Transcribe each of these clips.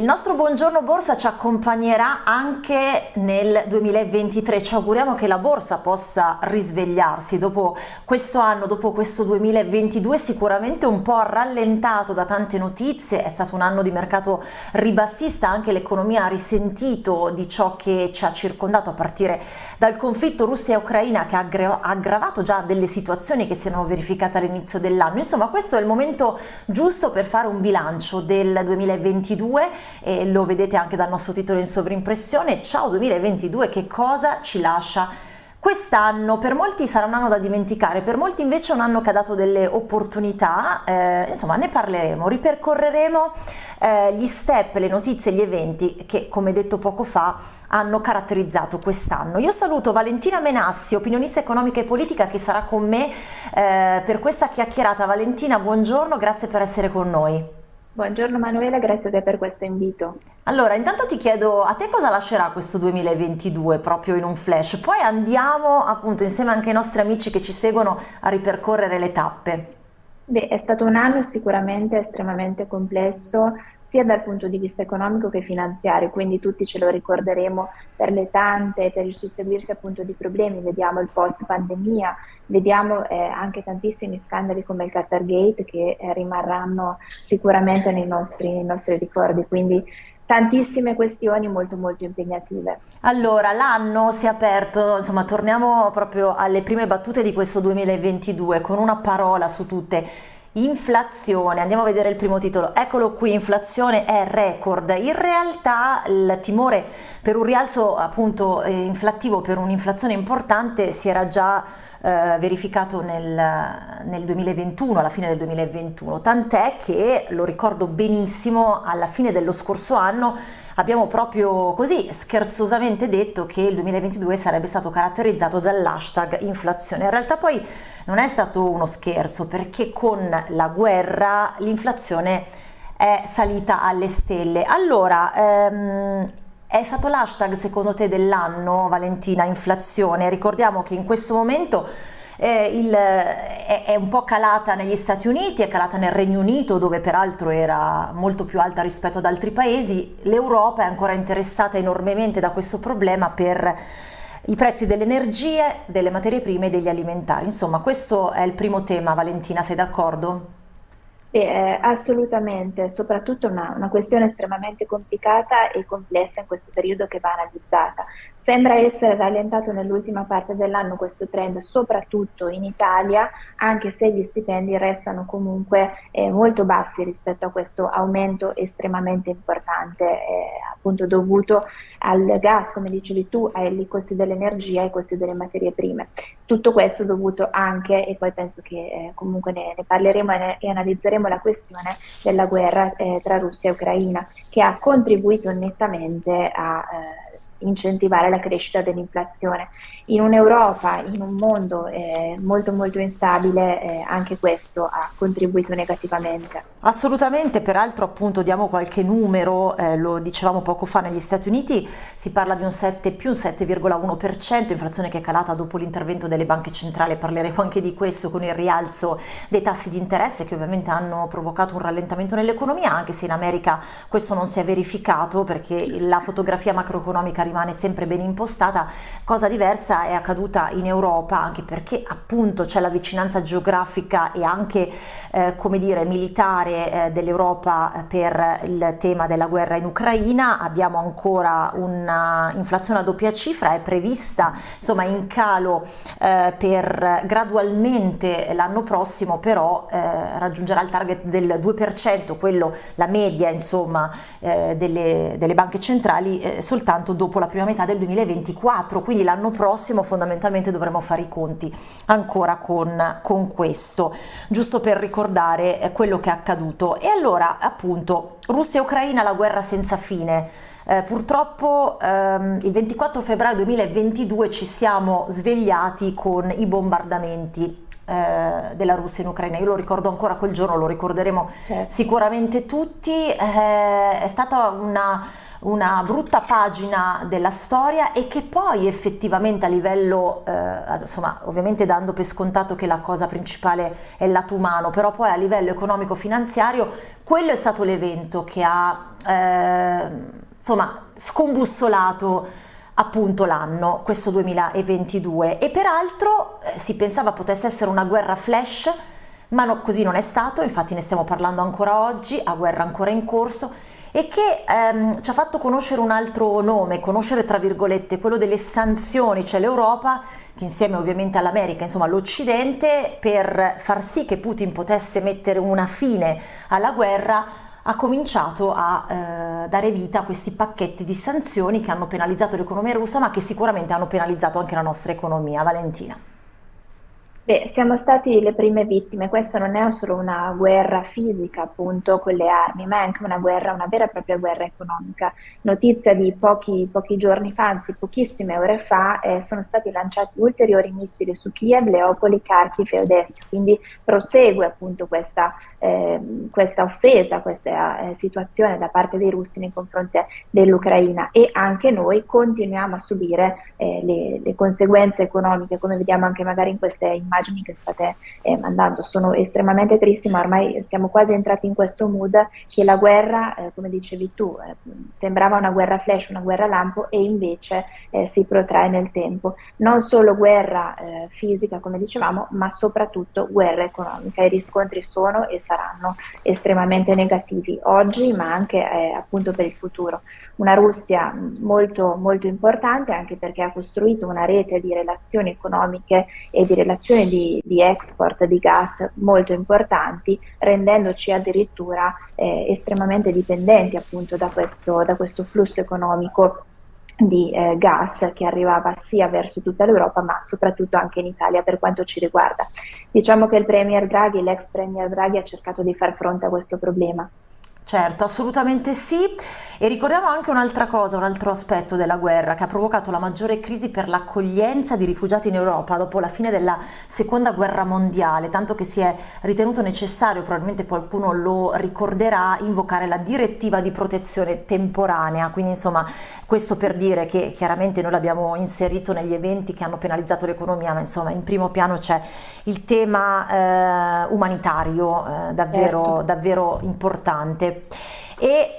Il nostro buongiorno borsa ci accompagnerà anche nel 2023, ci auguriamo che la borsa possa risvegliarsi dopo questo anno, dopo questo 2022 sicuramente un po' rallentato da tante notizie, è stato un anno di mercato ribassista, anche l'economia ha risentito di ciò che ci ha circondato a partire dal conflitto Russia-Ucraina che ha aggravato già delle situazioni che si erano verificate all'inizio dell'anno, insomma questo è il momento giusto per fare un bilancio del 2022 e lo vedete anche dal nostro titolo in sovrimpressione. Ciao 2022, che cosa ci lascia Quest'anno per molti sarà un anno da dimenticare, per molti invece è un anno che ha dato delle opportunità, eh, insomma ne parleremo, ripercorreremo eh, gli step, le notizie, gli eventi che come detto poco fa hanno caratterizzato quest'anno. Io saluto Valentina Menassi, opinionista economica e politica che sarà con me eh, per questa chiacchierata. Valentina, buongiorno, grazie per essere con noi. Buongiorno Manuela, grazie a te per questo invito. Allora, intanto ti chiedo a te cosa lascerà questo 2022 proprio in un flash, poi andiamo appunto insieme anche ai nostri amici che ci seguono a ripercorrere le tappe. Beh, è stato un anno sicuramente estremamente complesso, sia dal punto di vista economico che finanziario, quindi tutti ce lo ricorderemo per le tante, per il susseguirsi appunto di problemi, vediamo il post pandemia, vediamo eh, anche tantissimi scandali come il Qatar Gate che eh, rimarranno sicuramente nei nostri, nei nostri ricordi, quindi tantissime questioni molto molto impegnative. Allora, l'anno si è aperto, insomma torniamo proprio alle prime battute di questo 2022 con una parola su tutte Inflazione, andiamo a vedere il primo titolo, eccolo qui, inflazione è record, in realtà il timore per un rialzo appunto eh, inflattivo, per un'inflazione importante si era già eh, verificato nel, nel 2021, alla fine del 2021, tant'è che, lo ricordo benissimo, alla fine dello scorso anno abbiamo proprio così scherzosamente detto che il 2022 sarebbe stato caratterizzato dall'hashtag inflazione. In realtà poi non è stato uno scherzo perché con la guerra l'inflazione è salita alle stelle. Allora, ehm, è stato l'hashtag secondo te dell'anno, Valentina, inflazione? Ricordiamo che in questo momento eh, il, è, è, un po' calata negli Stati Uniti, è calata nel Regno Unito dove peraltro era molto più alta rispetto ad altri paesi, l'Europa è ancora interessata enormemente da questo problema per i prezzi delle energie, delle materie prime e degli alimentari. Insomma questo è il primo tema, Valentina, sei d'accordo? Eh, assolutamente, soprattutto una, una, questione estremamente complicata e complessa in questo periodo che va analizzata. Sembra essere rallentato nell'ultima parte dell'anno questo trend, soprattutto in Italia, anche se gli stipendi restano comunque eh, molto bassi rispetto a questo aumento estremamente importante, eh, appunto dovuto al gas, come dicevi tu, ai costi dell'energia e ai costi delle materie prime. Tutto questo dovuto anche, e poi penso che eh, comunque ne, ne parleremo e, ne, e analizzeremo la questione della guerra eh, tra Russia e Ucraina, che ha contribuito nettamente a eh, incentivare la crescita dell'inflazione. In un'Europa, in un mondo eh, molto molto instabile, eh, anche questo ha contribuito negativamente. Assolutamente, peraltro appunto diamo qualche numero, eh, lo dicevamo poco fa negli Stati Uniti, si parla di un 7 più un 7,1%, inflazione che è calata dopo l'intervento delle banche centrali, parleremo anche di questo con il rialzo dei tassi di interesse che ovviamente hanno provocato un rallentamento nell'economia, anche se in America questo non si è verificato perché la fotografia macroeconomica rimane sempre ben impostata, cosa diversa è accaduta in Europa anche perché appunto c'è la vicinanza geografica e anche eh, come dire militare eh, dell'Europa per il tema della guerra in Ucraina, abbiamo ancora un'inflazione a doppia cifra, è prevista insomma in calo eh, per gradualmente l'anno prossimo però eh, raggiungerà il target del 2%, quello la media insomma eh, delle, delle banche centrali eh, soltanto dopo la prima metà del 2024, quindi l'anno prossimo fondamentalmente dovremo fare i conti ancora con, con questo, giusto per ricordare eh, quello che è accaduto. E allora appunto Russia e Ucraina, la guerra senza fine. Eh, purtroppo ehm, il 24 febbraio 2022 ci siamo svegliati con i bombardamenti eh, della Russia in Ucraina. Io lo ricordo ancora quel giorno, lo ricorderemo certo. sicuramente tutti, eh, è stata una, una, brutta pagina della storia e che poi effettivamente a livello, eh, insomma ovviamente dando per scontato che la cosa principale è il lato umano, però poi a livello economico-finanziario quello è stato l'evento che ha eh, insomma scombussolato appunto l'anno, questo 2022 e peraltro eh, si pensava potesse essere una guerra flash ma no, così non è stato, infatti ne stiamo parlando ancora oggi, a guerra ancora in corso e che ehm, ci ha fatto conoscere un altro nome, conoscere tra virgolette quello delle sanzioni, cioè l'Europa che insieme ovviamente all'America, insomma l'Occidente, per far sì che Putin potesse mettere una fine alla guerra ha cominciato a eh, dare vita a questi pacchetti di sanzioni che hanno penalizzato l'economia russa ma che sicuramente hanno penalizzato anche la nostra economia. Valentina. Beh, siamo stati le prime vittime, questa non è solo una guerra fisica appunto con le armi, ma è anche una guerra, una vera e propria guerra economica. Notizia di pochi, pochi giorni fa, anzi pochissime ore fa, eh, sono stati lanciati ulteriori missili su Kiev, Leopoli, Kharkiv e Odessa, quindi prosegue appunto questa, eh, questa offesa, questa eh, situazione da parte dei russi nei confronti dell'Ucraina e anche noi continuiamo a subire eh, le, le conseguenze economiche, come vediamo anche magari in queste immagini immagini che state eh, mandando sono estremamente tristi, ma ormai siamo quasi entrati in questo mood che la guerra, eh, come dicevi tu, eh, sembrava una guerra flash, una guerra lampo e invece eh, si protrae nel tempo. Non solo guerra eh, fisica, come dicevamo, ma soprattutto guerra economica. I riscontri sono e saranno estremamente negativi oggi, ma anche eh, appunto per il futuro. Una Russia molto, molto importante anche perché ha costruito una rete di relazioni economiche e di relazioni di, di export di gas molto importanti, rendendoci addirittura eh, estremamente dipendenti appunto da questo, da questo flusso economico di eh, gas che arrivava sia verso tutta l'Europa ma soprattutto anche in Italia per quanto ci riguarda. Diciamo che il Premier Draghi, l'ex Premier Draghi ha cercato di far fronte a questo problema. Certo, assolutamente sì. E ricordiamo anche un'altra cosa, un altro aspetto della guerra che ha provocato la maggiore crisi per l'accoglienza di rifugiati in Europa dopo la fine della seconda guerra mondiale, tanto che si è ritenuto necessario, probabilmente qualcuno lo ricorderà, invocare la direttiva di protezione temporanea. Quindi insomma questo per dire che chiaramente noi l'abbiamo inserito negli eventi che hanno penalizzato l'economia, ma insomma in primo piano c'è il tema eh, umanitario eh, davvero, certo. davvero importante e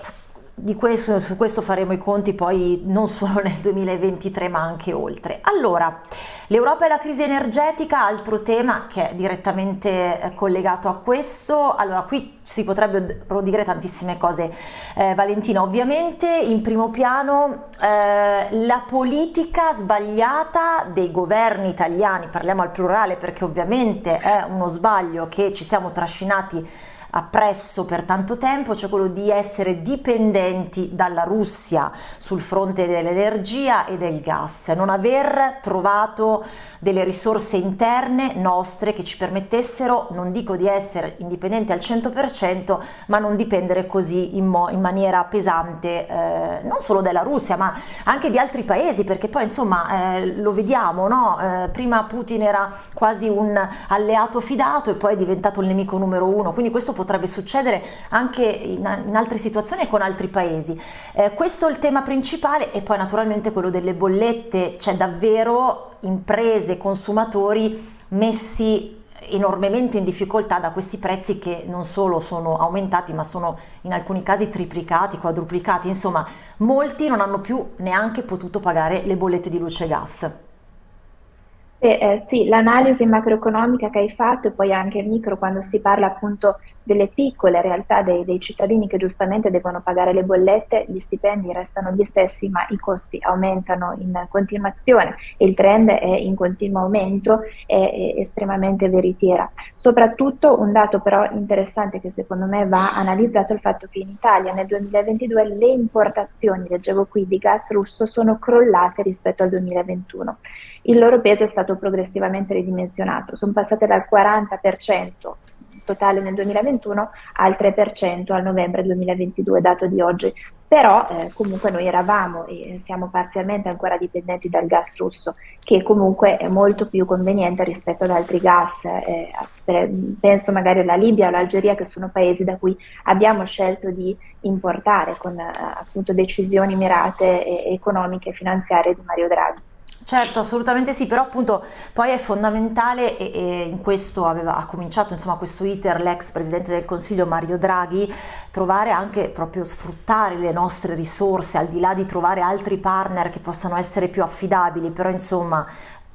questo, su questo faremo i conti poi non solo nel 2023 ma anche oltre. Allora, l'Europa e la crisi energetica, altro tema che è direttamente eh, collegato a questo, allora qui si potrebbero dire tantissime cose eh, Valentina, ovviamente in primo piano eh, la politica sbagliata dei governi italiani, parliamo al plurale perché ovviamente è uno sbaglio che ci siamo trascinati appresso per tanto tempo, cioè quello di essere dipendenti dalla Russia sul fronte dell'energia e del gas, non aver trovato delle risorse interne nostre che ci permettessero, non dico di essere indipendenti al 100%, ma non dipendere così in, in maniera pesante, eh, non solo dalla Russia, ma anche di altri paesi, perché poi insomma eh, lo vediamo, no? eh, prima Putin era quasi un alleato fidato e poi è diventato il nemico numero uno, quindi questo potrebbe succedere anche in, in altre situazioni e con altri paesi. Eh, questo è il tema principale e poi naturalmente quello delle bollette, c'è davvero imprese, consumatori messi enormemente in difficoltà da questi prezzi che non solo sono aumentati ma sono in alcuni casi triplicati, quadruplicati, insomma molti non hanno più neanche potuto pagare le bollette di luce e gas. Eh, eh, sì, l'analisi macroeconomica che hai fatto e poi anche micro quando si parla appunto delle piccole realtà dei, dei, cittadini che giustamente devono pagare le bollette, gli stipendi restano gli stessi ma i costi aumentano in continuazione e il trend è in continuo aumento, è, è estremamente veritiera. Soprattutto un dato però interessante che secondo me va analizzato è il fatto che in Italia nel 2022 le importazioni, leggevo qui, di gas russo sono crollate rispetto al 2021. Il loro peso è stato progressivamente ridimensionato, sono passate dal 40% totale nel 2021 al 3% al novembre 2022, dato di oggi. Però eh, comunque noi eravamo e siamo parzialmente ancora dipendenti dal gas russo, che comunque è molto più conveniente rispetto ad altri gas. Eh, penso magari alla Libia o all'Algeria, che sono paesi da cui abbiamo scelto di importare con eh, appunto decisioni mirate e economiche e finanziarie di Mario Draghi. Certo, assolutamente sì, però appunto poi è fondamentale e, e in questo aveva, ha cominciato insomma questo iter l'ex Presidente del Consiglio Mario Draghi, trovare anche proprio sfruttare le nostre risorse al di là di trovare altri partner che possano essere più affidabili, però insomma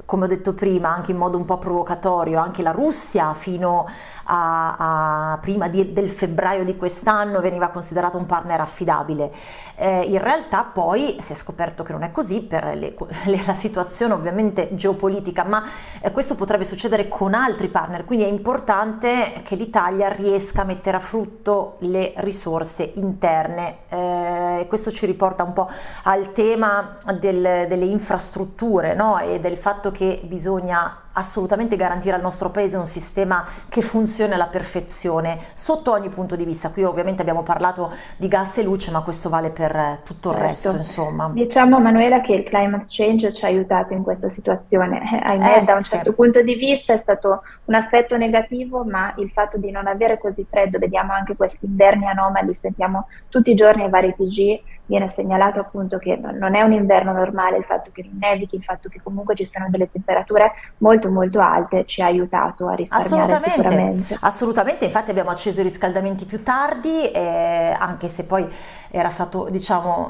come ho detto prima, anche in modo un po' provocatorio, anche la Russia fino a, a prima di, del febbraio di quest'anno veniva considerata un partner affidabile. Eh, in realtà poi si è scoperto che non è così per le, le, la situazione ovviamente geopolitica, ma eh, questo potrebbe succedere con altri partner, quindi è importante che l'Italia riesca a mettere a frutto le risorse interne. Eh, questo ci riporta un po' al tema del, delle infrastrutture no? e del fatto che bisogna assolutamente garantire al nostro paese un sistema che funzioni alla perfezione sotto ogni punto di vista. Qui ovviamente abbiamo parlato di gas e luce, ma questo vale per tutto il certo. resto, insomma. Diciamo Manuela che il climate change ci ha aiutato in questa situazione. Eh, ahimè, eh, da un sì. certo punto di vista è stato un aspetto negativo, ma il fatto di non avere così freddo, vediamo anche questi inverni anomali, sentiamo tutti i giorni ai vari TG viene segnalato appunto che non è un inverno normale, il fatto che non nevichi, il fatto che comunque ci siano delle temperature molto molto alte ci ha aiutato a risparmiare assolutamente, sicuramente. Assolutamente, infatti abbiamo acceso i riscaldamenti più tardi, eh, anche se poi era stato diciamo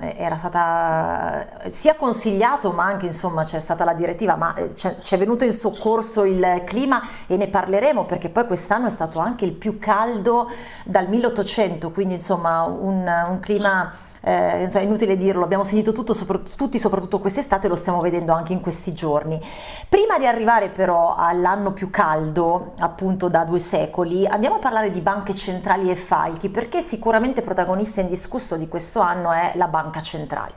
eh, era stata sia consigliato ma anche insomma c'è stata la direttiva ma eh, ci è venuto in soccorso il clima e ne parleremo perché poi quest'anno è stato anche il più caldo dal 1800 quindi insomma un, un clima eh, è inutile dirlo, abbiamo sentito tutto, sopra, tutti soprattutto quest'estate e lo stiamo vedendo anche in questi giorni. Prima di arrivare però all'anno più caldo, appunto da due secoli, andiamo a parlare di banche centrali e falchi, perché sicuramente protagonista indiscusso di questo anno è la banca centrale.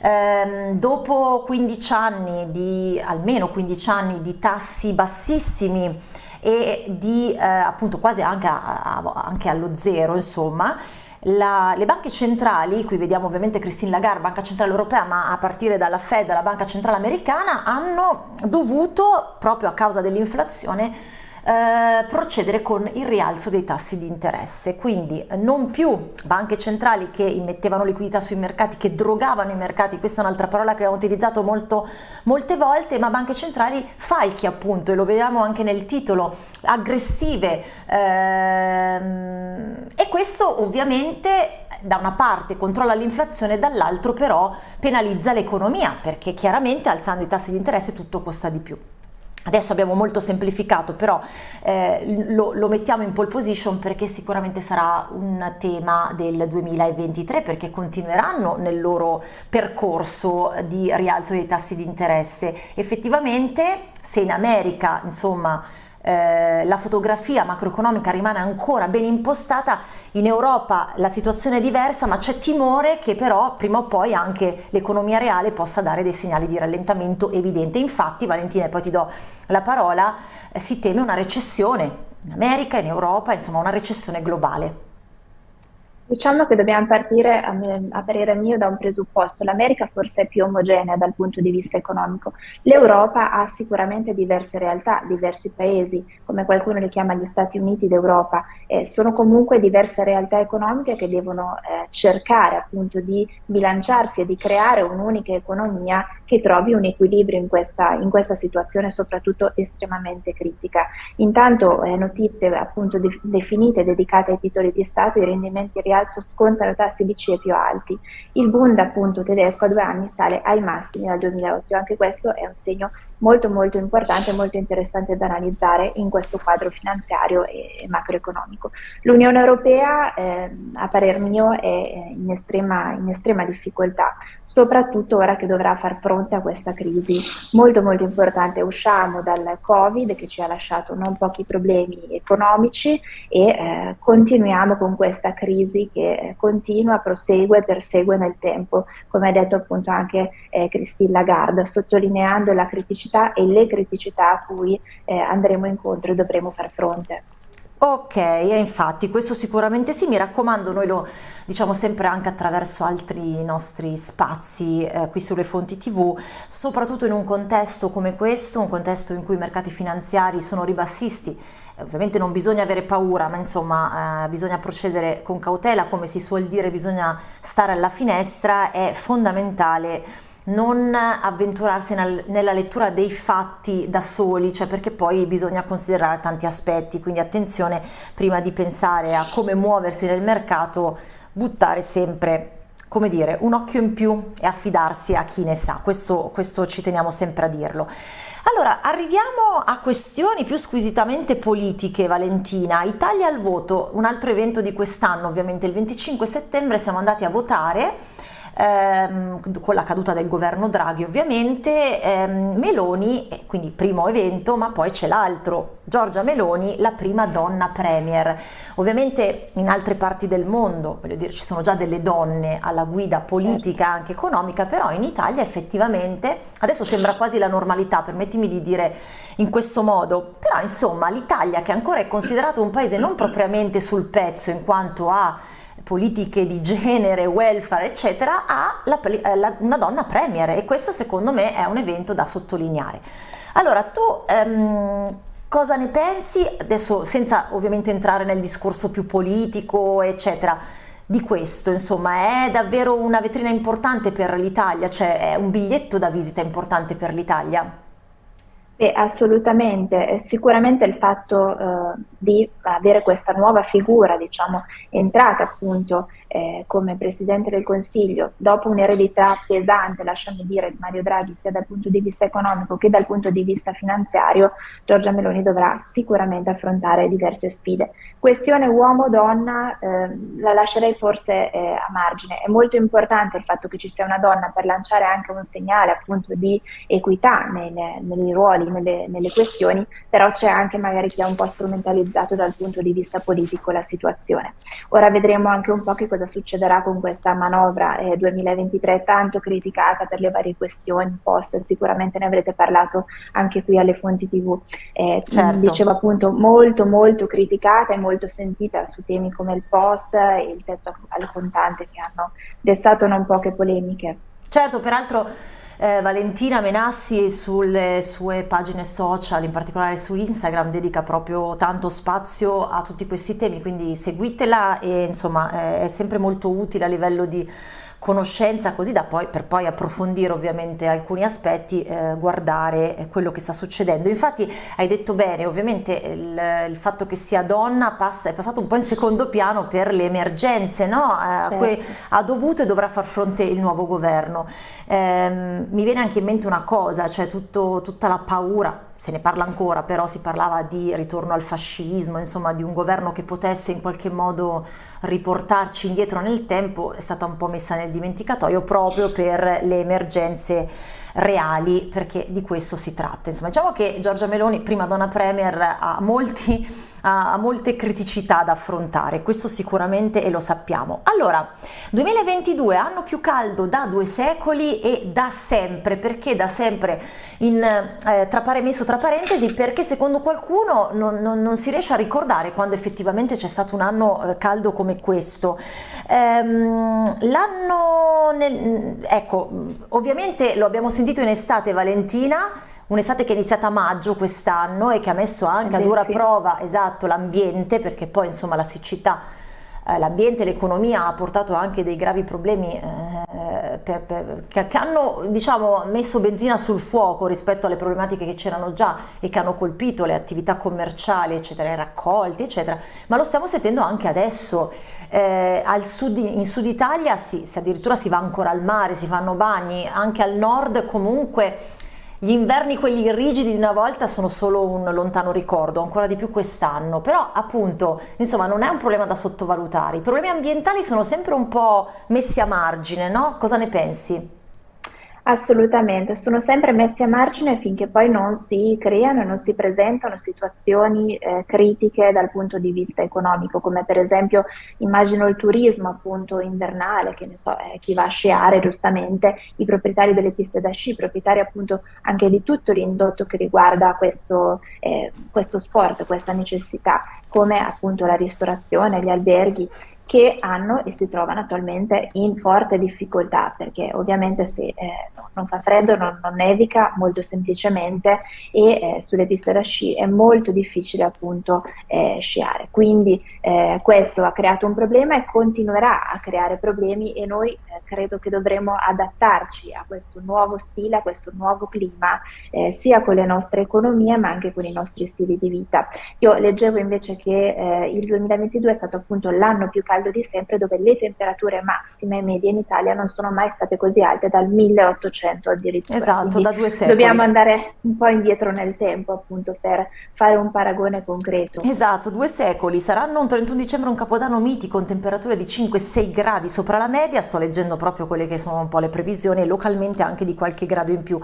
Eh, dopo 15 anni di, almeno 15 anni di tassi bassissimi e di eh, appunto quasi anche, a, a, anche allo zero, insomma, la, le banche centrali, qui vediamo ovviamente Christine Lagarde, Banca Centrale Europea, ma a partire dalla Fed, la Banca Centrale Americana, hanno dovuto, proprio a causa dell'inflazione, eh, procedere con il rialzo dei tassi di interesse, quindi non più banche centrali che immettevano liquidità sui mercati, che drogavano i mercati, questa è un'altra parola che abbiamo utilizzato molto, molte volte, ma banche centrali falchi appunto, e lo vediamo anche nel titolo, aggressive ehm, e questo ovviamente da una parte controlla l'inflazione, dall'altro però penalizza l'economia perché chiaramente alzando i tassi di interesse tutto costa di più. Adesso abbiamo molto semplificato, però eh, lo, lo, mettiamo in pole position perché sicuramente sarà un tema del 2023 perché continueranno nel loro percorso di rialzo dei tassi di interesse. Effettivamente se in America, insomma, eh, la fotografia macroeconomica rimane ancora ben impostata, in Europa la situazione è diversa ma c'è timore che però prima o poi anche l'economia reale possa dare dei segnali di rallentamento evidente. Infatti Valentina, poi ti do la parola, eh, si teme una recessione in America, in Europa, insomma una recessione globale. Diciamo che dobbiamo partire, a, me, a parere mio, da un presupposto. L'America forse è più omogenea dal punto di vista economico. L'Europa ha sicuramente diverse realtà, diversi paesi, come qualcuno li chiama gli Stati Uniti d'Europa, eh, sono comunque diverse realtà economiche che devono eh, cercare appunto di bilanciarsi e di creare un'unica economia che trovi un equilibrio in questa, in questa situazione soprattutto estremamente critica. Intanto eh, notizie appunto de definite dedicate ai titoli di Stato, i rendimenti reali rialzo scontano tassi BCE più alti. Il Bund appunto tedesco a due anni sale ai massimi dal 2008, anche questo è un segno molto molto importante e molto interessante da analizzare in questo quadro finanziario e macroeconomico. L'Unione Europea, eh, a parer mio, è in estrema, in estrema difficoltà, soprattutto ora che dovrà far fronte a questa crisi molto molto importante. Usciamo dal Covid che ci ha lasciato non pochi problemi economici e eh, continuiamo con questa crisi che continua, prosegue, persegue nel tempo, come ha detto appunto anche eh, Christine Lagarde, sottolineando la criticità criticità e le criticità a cui eh, andremo incontro e dovremo far fronte. Ok, e infatti questo sicuramente sì, mi raccomando, noi lo diciamo sempre anche attraverso altri nostri spazi eh, qui sulle fonti tv, soprattutto in un contesto come questo, un contesto in cui i mercati finanziari sono ribassisti, ovviamente non bisogna avere paura, ma insomma eh, bisogna procedere con cautela, come si suol dire, bisogna stare alla finestra, è fondamentale non avventurarsi nel, nella lettura dei fatti da soli, cioè perché poi bisogna considerare tanti aspetti, quindi attenzione prima di pensare a come muoversi nel mercato, buttare sempre come dire, un occhio in più e affidarsi a chi ne sa, questo, questo ci teniamo sempre a dirlo. Allora, arriviamo a questioni più squisitamente politiche, Valentina. Italia al voto, un altro evento di quest'anno, ovviamente il 25 settembre siamo andati a votare ehm, con la caduta del governo Draghi ovviamente, ehm, Meloni, quindi primo evento, ma poi c'è l'altro, Giorgia Meloni, la prima donna premier. Ovviamente in altre parti del mondo, voglio dire, ci sono già delle donne alla guida politica, anche economica, però in Italia effettivamente, adesso sembra quasi la normalità, permettimi di dire in questo modo, però insomma l'Italia che ancora è considerato un paese non propriamente sul pezzo in quanto a politiche di genere, welfare, eccetera, a la, eh, la, una donna premier e questo secondo me è un evento da sottolineare. Allora, tu ehm, cosa ne pensi, adesso senza ovviamente entrare nel discorso più politico, eccetera, di questo, insomma, è davvero una vetrina importante per l'Italia, cioè è un biglietto da visita importante per l'Italia? Beh, assolutamente, sicuramente il fatto eh, di avere questa nuova figura, diciamo, entrata appunto eh, come Presidente del Consiglio, dopo un'eredità pesante, lasciami dire, di Mario Draghi, sia dal punto di vista economico che dal punto di vista finanziario, Giorgia Meloni dovrà sicuramente affrontare diverse sfide. Questione uomo-donna eh, la lascerei forse eh, a margine. È molto importante il fatto che ci sia una donna per lanciare anche un segnale appunto di equità nei, nei ruoli, nelle, nelle questioni, però c'è anche magari chi ha un po' strumentalizzato dal punto di vista politico la situazione. Ora vedremo anche un po' che cosa succederà con questa manovra eh, 2023 tanto criticata per le varie questioni post, sicuramente ne avrete parlato anche qui alle fonti tv. Eh, certo. Dicevo appunto molto molto criticata e molto sentita su temi come il post e il tetto al contante che hanno destato non poche polemiche. Certo, peraltro eh, Valentina Menassi sulle sue pagine social, in particolare su Instagram, dedica proprio tanto spazio a tutti questi temi, quindi seguitela e insomma eh, è sempre molto utile a livello di conoscenza così da poi per poi approfondire ovviamente alcuni aspetti eh, guardare quello che sta succedendo. Infatti hai detto bene ovviamente il, il, fatto che sia donna passa, è passato un po' in secondo piano per le emergenze no? eh, a cui ha dovuto e dovrà far fronte il nuovo governo. Eh, mi viene anche in mente una cosa cioè tutto, tutta la paura se ne parla ancora, però si parlava di ritorno al fascismo, insomma di un governo che potesse in qualche modo riportarci indietro nel tempo, è stata un po' messa nel dimenticatoio proprio per le emergenze reali, perché di questo si tratta. Insomma, diciamo che Giorgia Meloni, prima donna premier, ha, molti, ha molte criticità da affrontare, questo sicuramente e lo sappiamo. Allora, 2022, anno più caldo da due secoli e da sempre, perché da sempre in, eh, tra messo tra parentesi, perché secondo qualcuno non, non, non, si riesce a ricordare quando effettivamente c'è stato un anno eh, caldo come questo. Ehm, l'anno, ecco, ovviamente lo abbiamo sentito in estate Valentina, un'estate che è iniziata a maggio quest'anno e che ha messo anche a dura prova esatto l'ambiente perché poi insomma la siccità eh, l'ambiente e l'economia ha portato anche dei gravi problemi eh, per, per, che, che, hanno diciamo, messo benzina sul fuoco rispetto alle problematiche che c'erano già e che hanno colpito le attività commerciali, eccetera, i raccolti, eccetera, ma lo stiamo sentendo anche adesso. Eh, al sud, in Sud Italia si, si addirittura si va ancora al mare, si fanno bagni, anche al nord comunque gli inverni quelli rigidi di una volta sono solo un lontano ricordo, ancora di più quest'anno, però appunto, insomma, non è un problema da sottovalutare. I problemi ambientali sono sempre un po' messi a margine, no? Cosa ne pensi? Assolutamente, sono sempre messi a margine finché poi non si creano e non si presentano situazioni eh, critiche dal punto di vista economico, come per esempio immagino il turismo appunto invernale, che ne so, eh, chi va a sciare giustamente, i proprietari delle piste da sci, proprietari appunto anche di tutto l'indotto che riguarda questo, eh, questo sport, questa necessità, come appunto la ristorazione, gli alberghi che hanno e si trovano attualmente in forte difficoltà perché ovviamente se eh, non fa freddo, non, non, nevica molto semplicemente e eh, sulle piste da sci è molto difficile appunto eh, sciare. Quindi eh, questo ha creato un problema e continuerà a creare problemi e noi eh, credo che dovremo adattarci a questo nuovo stile, a questo nuovo clima, eh, sia con le nostre economie ma anche con i nostri stili di vita. Io leggevo invece che il 2022 è stato appunto l'anno più caldo caldo di sempre dove le temperature massime medie in Italia non sono mai state così alte dal 1800 addirittura. Esatto, Quindi da due secoli. Dobbiamo andare un po' indietro nel tempo appunto per fare un paragone concreto. Esatto, due secoli. Saranno un 31 dicembre un capodanno mitico con temperature di 5-6 gradi sopra la media, sto leggendo proprio quelle che sono un po' le previsioni e localmente anche di qualche grado in più.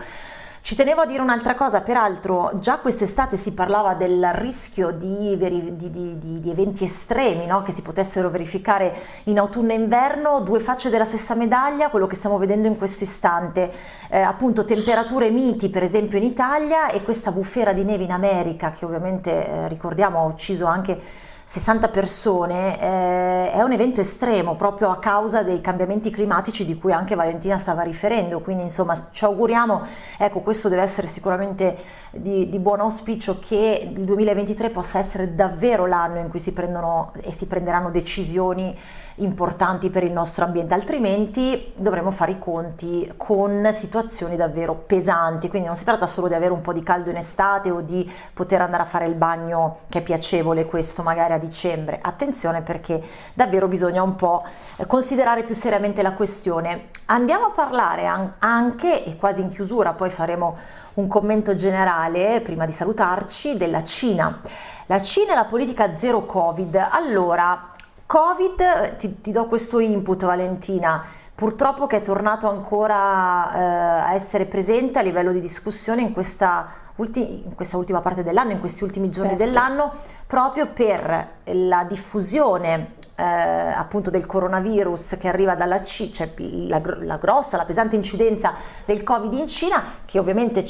Ci tenevo a dire un'altra cosa, peraltro già quest'estate si parlava del rischio di, di, di, di eventi estremi no? che si potessero verificare in autunno e inverno, due facce della stessa medaglia, quello che stiamo vedendo in questo istante, eh, appunto temperature miti per esempio in Italia e questa bufera di neve in America che ovviamente eh, ricordiamo ha ucciso anche 60 persone eh, è un evento estremo proprio a causa dei cambiamenti climatici di cui anche Valentina stava riferendo, quindi insomma ci auguriamo, ecco questo deve essere sicuramente di, di buon auspicio che il 2023 possa essere davvero l'anno in cui si prendono e si prenderanno decisioni importanti per il nostro ambiente, altrimenti dovremo fare i conti con situazioni davvero pesanti, quindi non si tratta solo di avere un po' di caldo in estate o di poter andare a fare il bagno che è piacevole questo magari a dicembre, attenzione perché davvero bisogna un po' considerare più seriamente la questione. Andiamo a parlare anche, e quasi in chiusura poi faremo un commento generale prima di salutarci, della Cina. La Cina e la politica zero Covid. Allora, Covid, ti, ti do questo input Valentina, purtroppo che è tornato ancora eh, a essere presente a livello di discussione in questa, ulti in questa ultima parte dell'anno, in questi ultimi giorni certo. dell'anno, proprio per la diffusione eh, appunto del coronavirus che arriva dalla Cina, cioè la, la, grossa, la pesante incidenza del Covid in Cina, che ovviamente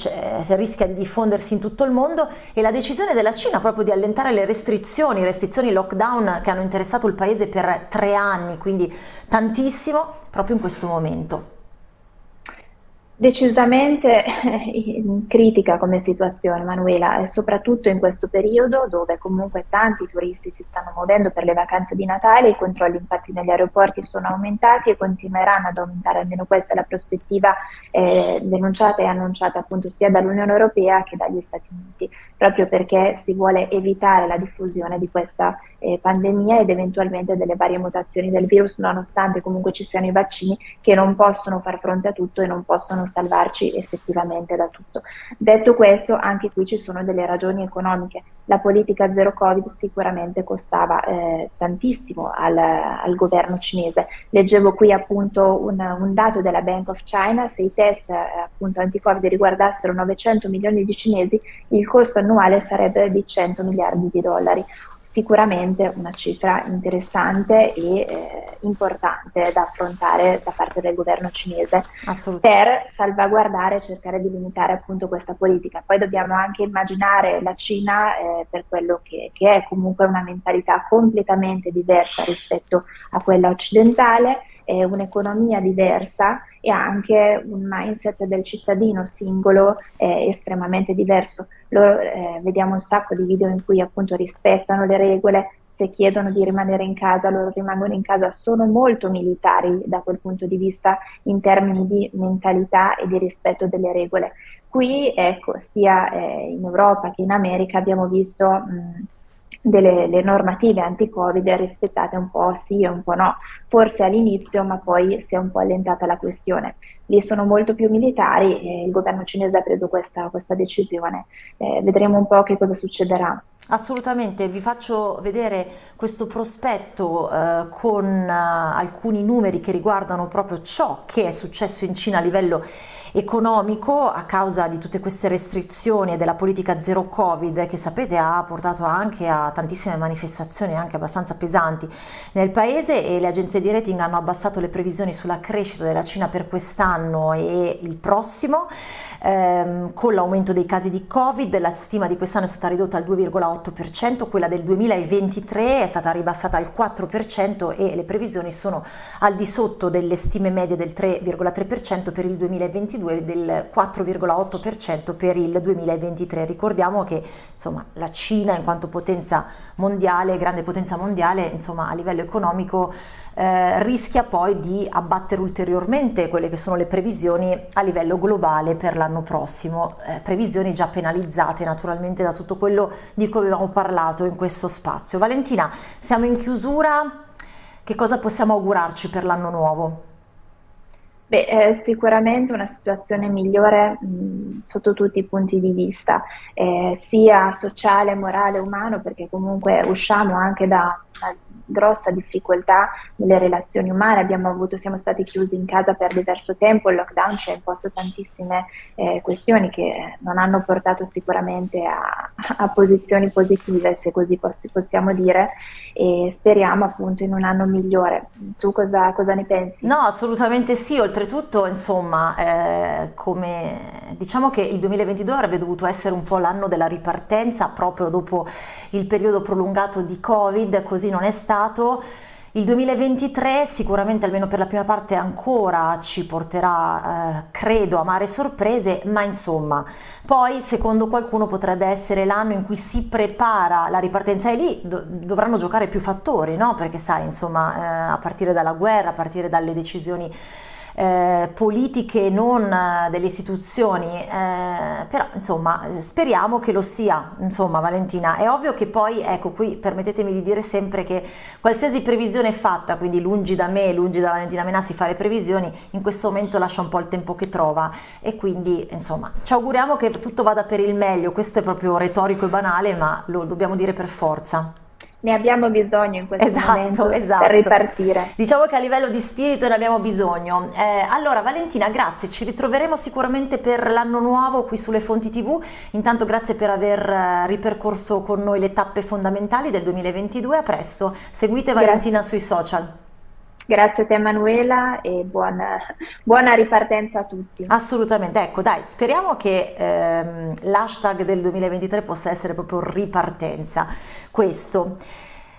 rischia di diffondersi in tutto il mondo, e la decisione della Cina proprio di allentare le restrizioni, restrizioni lockdown che hanno interessato il paese per tre anni, quindi tantissimo, proprio in questo momento. Decisamente critica come situazione Manuela, e soprattutto in questo periodo dove comunque tanti turisti si stanno muovendo per le vacanze di Natale, i controlli infatti negli aeroporti sono aumentati e continueranno ad aumentare, almeno questa è la prospettiva eh, denunciata e annunciata appunto sia dall'Unione Europea che dagli Stati Uniti, proprio perché si vuole evitare la diffusione di questa eh, pandemia ed eventualmente delle varie mutazioni del virus, nonostante comunque ci siano i vaccini che non possono far fronte a tutto e non possono salvarci effettivamente da tutto. Detto questo, anche qui ci sono delle ragioni economiche. La politica zero Covid sicuramente costava eh, tantissimo al, al, governo cinese. Leggevo qui appunto un, un, dato della Bank of China, se i test eh, appunto anti-Covid riguardassero 900 milioni di cinesi, il costo annuale sarebbe di 100 miliardi di dollari sicuramente una cifra interessante e eh, importante da affrontare da parte del governo cinese. Per salvaguardare e cercare di limitare appunto questa politica. Poi dobbiamo anche immaginare la Cina eh, per quello che, che è comunque una mentalità completamente diversa rispetto a quella occidentale è un'economia diversa e anche un mindset del cittadino singolo eh, estremamente diverso. Loro, eh, vediamo un sacco di video in cui appunto rispettano le regole, se chiedono di rimanere in casa, loro rimangono in casa, sono molto militari da quel punto di vista in termini di mentalità e di rispetto delle regole. Qui, ecco, sia eh, in Europa che in America abbiamo visto mh, delle normative anti-Covid rispettate un po' sì e un po' no, forse all'inizio ma poi si è un po' allentata la questione. Lì sono molto più militari e il governo cinese ha preso questa, questa decisione, eh, vedremo un po' che cosa succederà. Assolutamente, vi faccio vedere questo prospetto eh, con eh, alcuni numeri che riguardano proprio ciò che è successo in Cina a livello economico a causa di tutte queste restrizioni e della politica zero covid che sapete ha portato anche a tantissime manifestazioni anche abbastanza pesanti nel paese e le agenzie di rating hanno abbassato le previsioni sulla crescita della Cina per quest'anno e il prossimo ehm, con l'aumento dei casi di covid la stima di quest'anno è stata ridotta al 2,8% quella del 2023 è stata ribassata al 4% e le previsioni sono al di sotto delle stime medie del 3,3% per il 2022 2022 e del 4,8% per il 2023. Ricordiamo che insomma, la Cina in quanto potenza mondiale, grande potenza mondiale, insomma, a livello economico eh, rischia poi di abbattere ulteriormente quelle che sono le previsioni a livello globale per l'anno prossimo, eh, previsioni già penalizzate naturalmente da tutto quello di cui abbiamo parlato in questo spazio. Valentina, siamo in chiusura, che cosa possiamo augurarci per l'anno nuovo? Beh, è sicuramente una situazione migliore mh, sotto tutti i punti di vista, eh, sia sociale, morale, umano, perché comunque usciamo anche da una grossa difficoltà nelle relazioni umane, avuto, siamo stati chiusi in casa per diverso tempo, il lockdown ci ha imposto tantissime eh, questioni che non hanno portato sicuramente a, a posizioni positive, se così poss possiamo dire, e speriamo appunto in un anno migliore. Tu cosa, cosa ne pensi? No, assolutamente sì, oltretutto insomma eh, come diciamo che il 2022 avrebbe dovuto essere un po' l'anno della ripartenza proprio dopo il periodo prolungato di Covid, così non è stato. Il 2023 sicuramente almeno per la prima parte ancora ci porterà, eh, credo, amare sorprese, ma insomma, poi secondo qualcuno potrebbe essere l'anno in cui si prepara la ripartenza e lì do dovranno giocare più fattori, no? Perché sai, insomma, eh, a partire dalla guerra, a partire dalle decisioni eh, politiche non eh, delle istituzioni, eh, però insomma speriamo che lo sia, insomma Valentina, è ovvio che poi, ecco qui permettetemi di dire sempre che qualsiasi previsione fatta, quindi lungi da me, lungi da Valentina Menassi fare previsioni, in questo momento lascia un po' il tempo che trova. E quindi insomma ci auguriamo che tutto vada per il meglio, questo è proprio retorico e banale ma lo dobbiamo dire per forza ne abbiamo bisogno in questo esatto, momento esatto. per ripartire. Diciamo che a livello di spirito ne abbiamo bisogno. Eh, allora Valentina, grazie, ci ritroveremo sicuramente per l'anno nuovo qui sulle Fonti TV. Intanto grazie per aver eh, ripercorso con noi le tappe fondamentali del 2022. A presto. Seguite grazie. Valentina sui social. Grazie a te Emanuela e buona, buona, ripartenza a tutti. Assolutamente, ecco dai, speriamo che ehm, l'hashtag del 2023 possa essere proprio ripartenza, questo.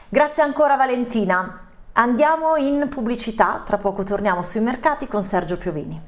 Grazie ancora Valentina. Andiamo in pubblicità, tra poco torniamo sui mercati con Sergio Piovini.